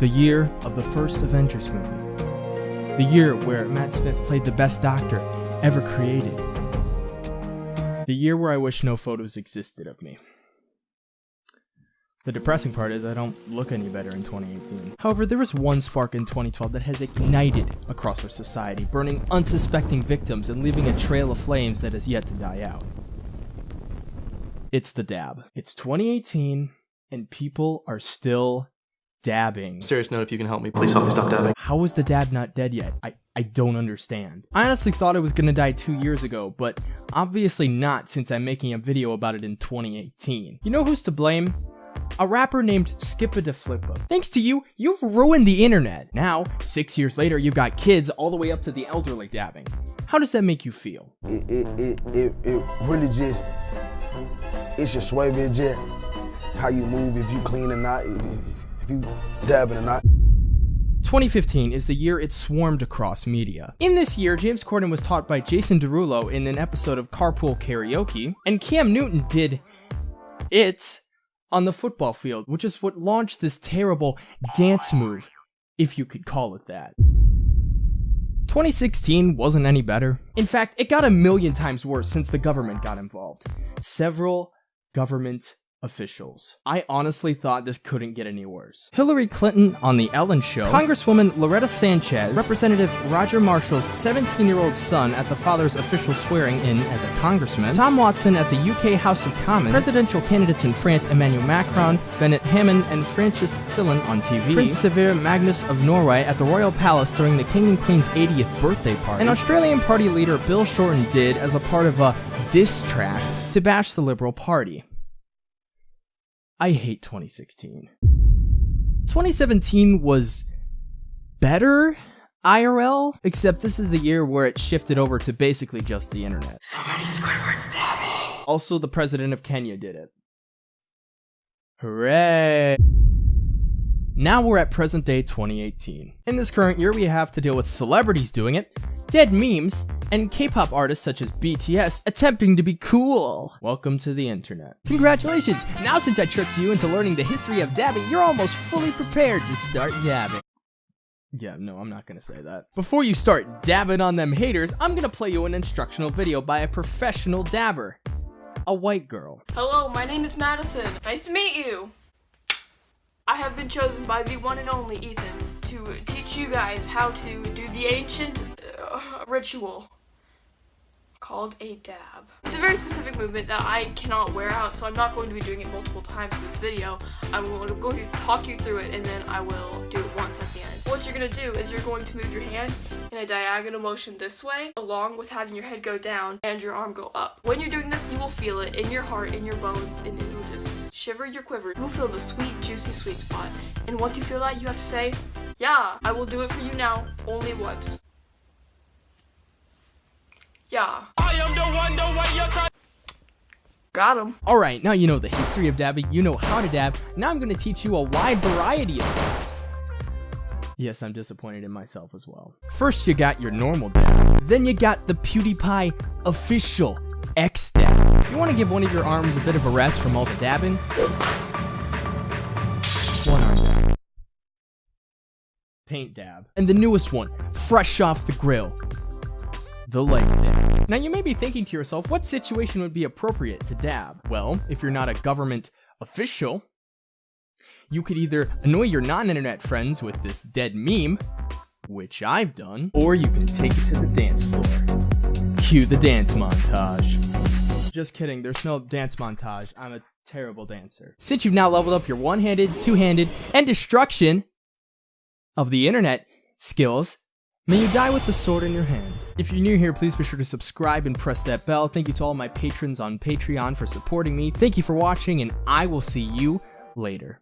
The year of the first Avengers movie. The year where Matt Smith played the best doctor ever created. The year where I wish no photos existed of me. The depressing part is I don't look any better in 2018. However, there is one spark in 2012 that has ignited across our society, burning unsuspecting victims and leaving a trail of flames that has yet to die out. It's the dab. It's 2018, and people are still dabbing. Serious note, if you can help me, please help me stop dabbing. How is the dab not dead yet? I, I don't understand. I honestly thought it was gonna die two years ago, but obviously not since I'm making a video about it in 2018. You know who's to blame? A rapper named Skippa da Flippa. Thanks to you, you've ruined the internet. Now, six years later, you've got kids all the way up to the elderly dabbing. How does that make you feel? It, it, it, it, it really just, it's your sway just how you move, if you clean or not, if, if you dabbing or not. 2015 is the year it swarmed across media. In this year, James Corden was taught by Jason Derulo in an episode of Carpool Karaoke, and Cam Newton did it on the football field, which is what launched this terrible dance move, if you could call it that. 2016 wasn't any better. In fact, it got a million times worse since the government got involved. Several government officials. I honestly thought this couldn't get any worse. Hillary Clinton on The Ellen Show, Congresswoman Loretta Sanchez, Representative Roger Marshall's 17-year-old son at the father's official swearing in as a congressman, Tom Watson at the UK House of Commons, presidential candidates in France Emmanuel Macron, Benoît Hamon, and François Fillon on TV, Prince Sverre Magnus of Norway at the Royal Palace during the King and Queen's 80th birthday party, and Australian party leader Bill Shorten did as a part of a diss track to bash the Liberal Party. I hate 2016. 2017 was better IRL, except this is the year where it shifted over to basically just the internet. So many Squidwards, damn. Also, the president of Kenya did it. Hooray! Now we're at present day 2018. In this current year, we have to deal with celebrities doing it, dead memes, and K-pop artists such as BTS attempting to be cool. Welcome to the internet. Congratulations! Now since I tricked you into learning the history of dabbing, you're almost fully prepared to start dabbing. Yeah, no, I'm not gonna say that. Before you start dabbing on them haters, I'm gonna play you an instructional video by a professional dabber. A white girl. Hello, my name is Madison. Nice to meet you. I have been chosen by the one and only Ethan to teach you guys how to do the ancient ritual called a dab. It's a very specific movement that I cannot wear out, so I'm not going to be doing it multiple times in this video. I'm going to talk you through it, and then I will do it once at the end. What you're going to do is you're going to move your hand in a diagonal motion this way, along with having your head go down and your arm go up. When you're doing this, you will feel it in your heart, in your bones, and it will just shiver your quiver. You will feel the sweet, juicy sweet spot. And once you feel that, you have to say, yeah, I will do it for you now, only once. Yeah. I am the one, the way you're Got him. Alright, now you know the history of dabbing, you know how to dab, now I'm gonna teach you a wide variety of dabs. Yes, I'm disappointed in myself as well. First you got your normal dab, then you got the PewDiePie official X dab. If you want to give one of your arms a bit of a rest from all the dabbing, one arm dab. Paint dab. And the newest one, fresh off the grill, the leg dab. Now you may be thinking to yourself, what situation would be appropriate to dab? Well, if you're not a government official, you could either annoy your non-internet friends with this dead meme, which I've done, or you can take it to the dance floor. Cue the dance montage. Just kidding, there's no dance montage. I'm a terrible dancer. Since you've now leveled up your one-handed, two-handed, and destruction of the internet skills, May you die with the sword in your hand. If you're new here, please be sure to subscribe and press that bell. Thank you to all my patrons on Patreon for supporting me. Thank you for watching, and I will see you later.